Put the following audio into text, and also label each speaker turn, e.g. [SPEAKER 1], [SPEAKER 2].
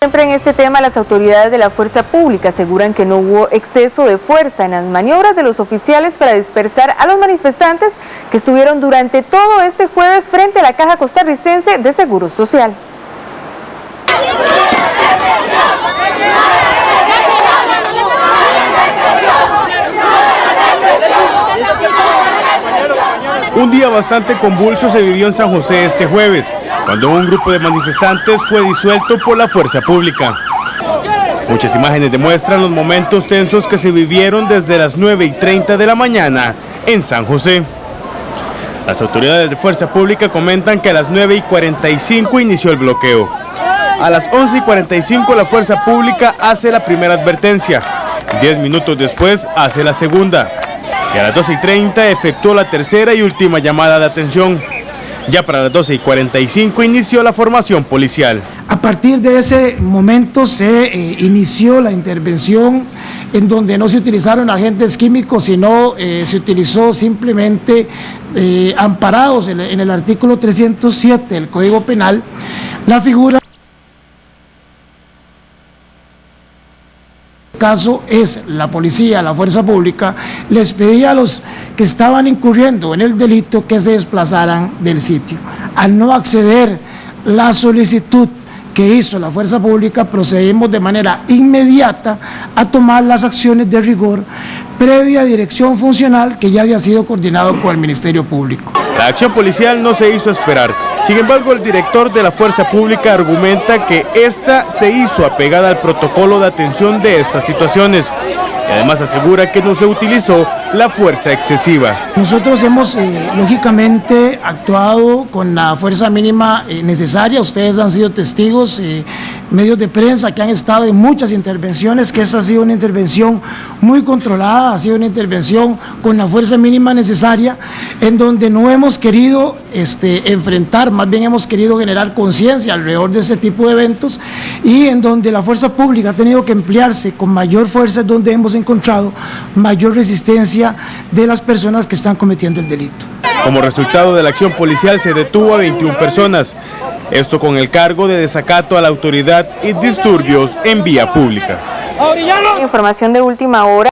[SPEAKER 1] Siempre en este tema, las autoridades de la fuerza pública aseguran que no hubo exceso de fuerza en las maniobras de los oficiales para dispersar a los manifestantes que estuvieron durante todo este jueves frente a la Caja Costarricense de Seguro Social.
[SPEAKER 2] Un día bastante convulso se vivió en San José este jueves, cuando un grupo de manifestantes fue disuelto por la fuerza pública. Muchas imágenes demuestran los momentos tensos que se vivieron desde las 9 y 30 de la mañana en San José. Las autoridades de fuerza pública comentan que a las 9 y 45 inició el bloqueo. A las 11 y 45 la fuerza pública hace la primera advertencia. Diez minutos después hace la segunda y a las 12 y 30 efectuó la tercera y última llamada de atención. Ya para las 12 y 45 inició la formación policial.
[SPEAKER 3] A partir de ese momento se eh, inició la intervención en donde no se utilizaron agentes químicos, sino eh, se utilizó simplemente eh, amparados en, en el artículo 307 del Código Penal, la figura caso es la policía, la fuerza pública, les pedía a los que estaban incurriendo en el delito que se desplazaran del sitio. Al no acceder la solicitud que hizo la fuerza pública, procedimos de manera inmediata a tomar las acciones de rigor previa dirección funcional que ya había sido coordinado por el Ministerio Público.
[SPEAKER 2] La acción policial no se hizo esperar. Sin embargo, el director de la Fuerza Pública argumenta que esta se hizo apegada al protocolo de atención de estas situaciones. Y además asegura que no se utilizó la fuerza excesiva.
[SPEAKER 3] Nosotros hemos, eh, lógicamente, actuado con la fuerza mínima eh, necesaria. Ustedes han sido testigos, eh, medios de prensa que han estado en muchas intervenciones, que esa ha sido una intervención muy controlada, ha sido una intervención con la fuerza mínima necesaria, en donde no hemos querido este, enfrentar, más bien hemos querido generar conciencia alrededor de ese tipo de eventos y en donde la fuerza pública ha tenido que emplearse con mayor fuerza, es donde hemos encontrado mayor resistencia de las personas que están cometiendo el delito.
[SPEAKER 2] Como resultado de la acción policial se detuvo a 21 personas, esto con el cargo de desacato a la autoridad y disturbios en vía pública.
[SPEAKER 1] Información de última hora.